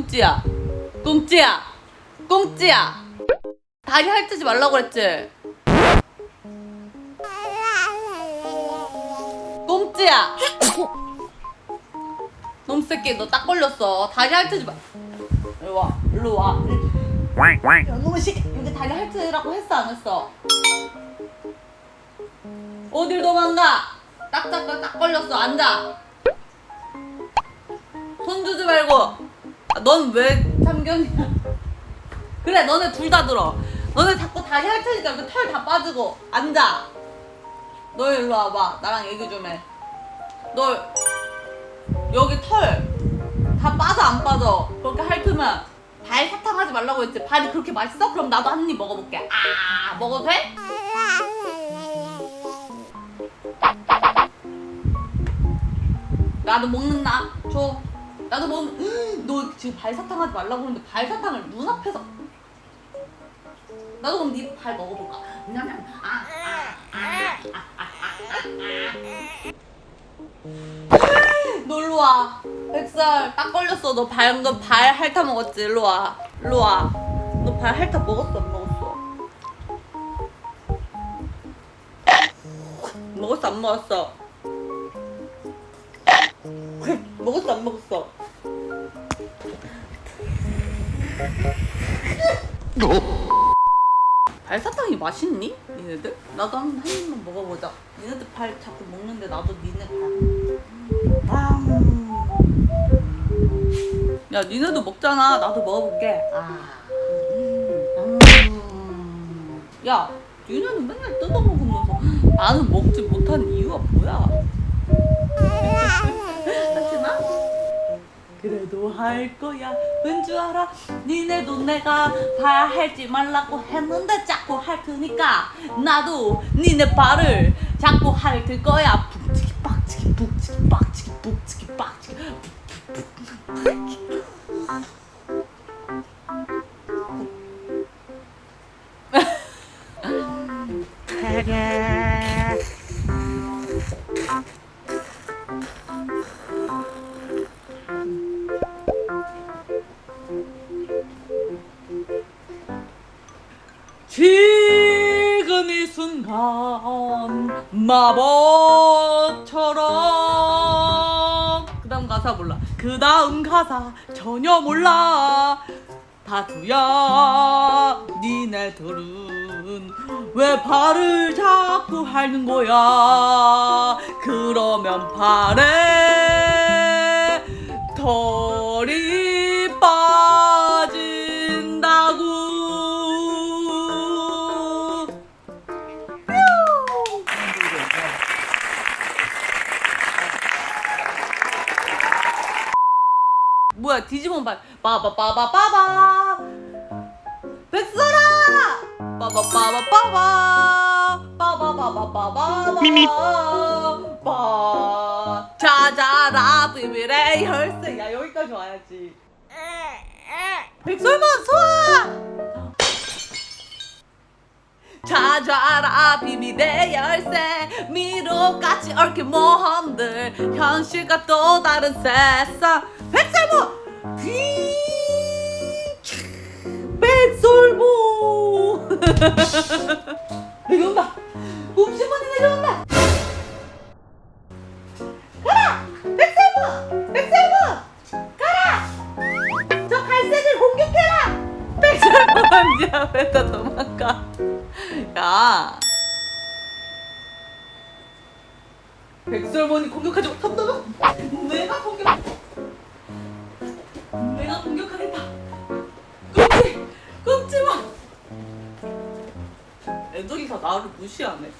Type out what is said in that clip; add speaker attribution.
Speaker 1: 꽁찌야. 꽁찌야. 꽁찌야. 다리 핥지 말라고 그랬지? 꽁찌야. 놈새끼 너 딱 걸렸어. 다리 핥지 마. 일로 와. 일로 와.
Speaker 2: quack quack
Speaker 1: 야, 놈의 새끼. 여기 다리 핥으라고 했어 안 했어? 어딜 도망가? 딱 잡고 딱 걸렸어. 앉아. 손 주지 말고 넌 왜 참견이야? 그래 너네 둘 다 들어. 너네 자꾸 다리 핥으니까 그털다 빠지고 앉아. 너 일로 와봐. 나랑 얘기 좀해너 여기 털 다 빠져 안 빠져? 그렇게 핥으면 발 사탕 하지 말라고 했지. 발이 그렇게 맛있어? 그럼 나도 한 입 먹어볼게. 아 먹어도 돼? 나도 먹는다. 줘 나도 먹. 너 지금 발사탕 하지 말라고 그러는데 발사탕을 눈앞에서. 나도 그럼 네 발 먹어볼까? 냠냠. 아, 아, 아, 아, 아, 아, 아. 너 일로 와. 백설 딱 걸렸어. 너 방금 발 핥아 먹었지? 일로 와. 일로 와. 너 발 핥아 먹었어? 안 먹었어? 먹었어? 안 먹었어? 먹었어? 안 먹었어? 발사탕이 맛있니? 니네들? 나도 한, 한 입만 먹어보자. 니네들 발 자꾸 먹는데 나도 니네 발. 아. 야, 니네도 먹잖아. 나도 먹어볼게. 아. 음. 야, 니네는 맨날 뜯어먹으면서 나는 먹지 못하는 이유가 뭐야? 그래도 할 거야. 왠줄 알아? 니네도 내가 발 할지 말라고 했는데 자꾸 할 테니까 나도 니네 발을 자꾸 핥을 거야. 북치기 빡치기 북치기 빡치기 북치기 빡치기. 지금 이 순간 마법처럼. 그 다음 가사 몰라. 그 다음 가사 전혀 몰라. 다투야 니네들은 왜 발을 자꾸 핥는 거야? 그러면 발에 털 뭐야 디지몬 발. 빠바빠바빠바. 백설아! 빠바빠바빠바. 빠바바바바바
Speaker 2: 미미.
Speaker 1: 빠. 자자라 비밀의 혈세 야. 여기까지 와야지. 백설만 소아! 찾아라 비밀의 열쇠 미로같이 얽힌 모험들. 현실과 또 다른 세상. 백설모 휘 백설모 내려온다. 곰시몬이 내려온다. 가라! 백설모 백설모 가라! 저 갈색을 공격해라! 백설모 언니야 왜다 도망가? 야. 백설몬이 공격하지 못한다면 다 나를 무시하네